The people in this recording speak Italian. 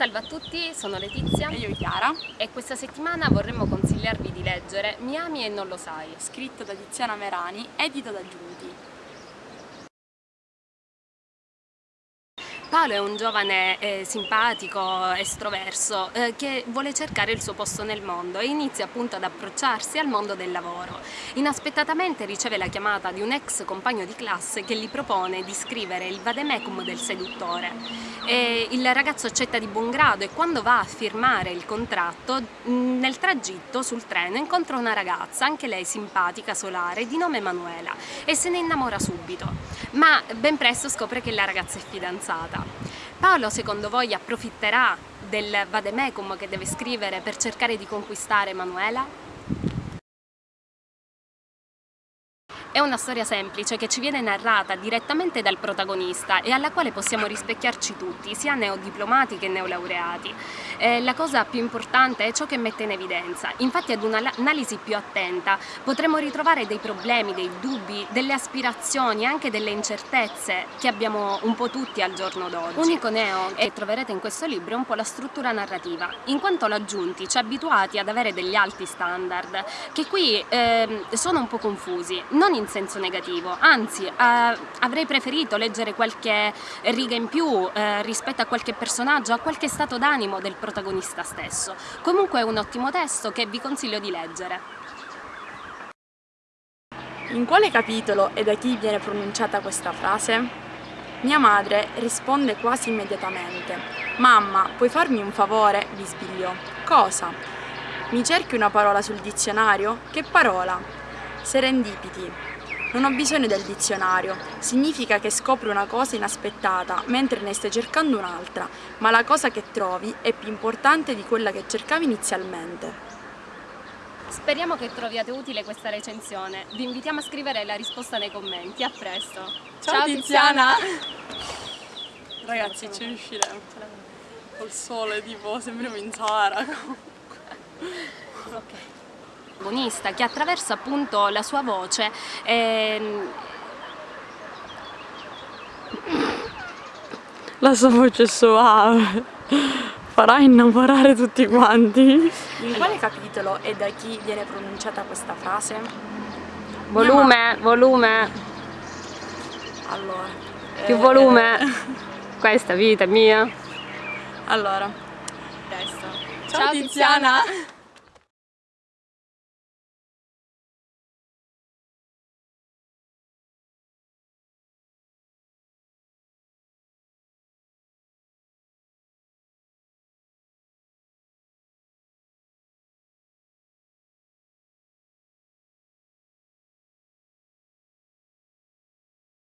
Salve a tutti, sono Letizia. E io Chiara. E questa settimana vorremmo consigliarvi di leggere Mi ami e non lo sai. Scritto da Tiziana Merani, edito da Giunti Paolo è un giovane eh, simpatico, estroverso, eh, che vuole cercare il suo posto nel mondo e inizia appunto ad approcciarsi al mondo del lavoro. Inaspettatamente riceve la chiamata di un ex compagno di classe che gli propone di scrivere il vademecum del seduttore. E il ragazzo accetta di buon grado e quando va a firmare il contratto, nel tragitto sul treno incontra una ragazza, anche lei simpatica, solare, di nome Manuela e se ne innamora subito. Ma ben presto scopre che la ragazza è fidanzata. Paolo secondo voi approfitterà del vademecum che deve scrivere per cercare di conquistare Emanuela? È una storia semplice che ci viene narrata direttamente dal protagonista e alla quale possiamo rispecchiarci tutti, sia neodiplomati che neolaureati. Eh, la cosa più importante è ciò che mette in evidenza. Infatti ad un'analisi più attenta potremo ritrovare dei problemi, dei dubbi, delle aspirazioni, anche delle incertezze che abbiamo un po' tutti al giorno d'oggi. Unico neo che troverete in questo libro è un po' la struttura narrativa, in quanto l'aggiunti ci ha abituati ad avere degli alti standard che qui eh, sono un po' confusi. Non in senso negativo, anzi eh, avrei preferito leggere qualche riga in più eh, rispetto a qualche personaggio, a qualche stato d'animo del protagonista stesso. Comunque è un ottimo testo che vi consiglio di leggere. In quale capitolo e da chi viene pronunciata questa frase? Mia madre risponde quasi immediatamente. Mamma, puoi farmi un favore? bisbigliò. Cosa? Mi cerchi una parola sul dizionario? Che parola? Serendipiti. Non ho bisogno del dizionario, significa che scopri una cosa inaspettata mentre ne stai cercando un'altra, ma la cosa che trovi è più importante di quella che cercavi inizialmente. Speriamo che troviate utile questa recensione. Vi invitiamo a scrivere la risposta nei commenti. A presto. Ciao, Ciao Tiziana! Ragazzi, ci riusciremo. Col sole, tipo, sembriamo in Sahara. ok protagonista che attraverso appunto la sua voce ehm... la sua voce suave farà innamorare tutti quanti. In quale capitolo e da chi viene pronunciata questa frase? volume, volume. Allora più eh... volume. questa vita è mia. allora Ciao, Ciao Tiziana. Tiziana.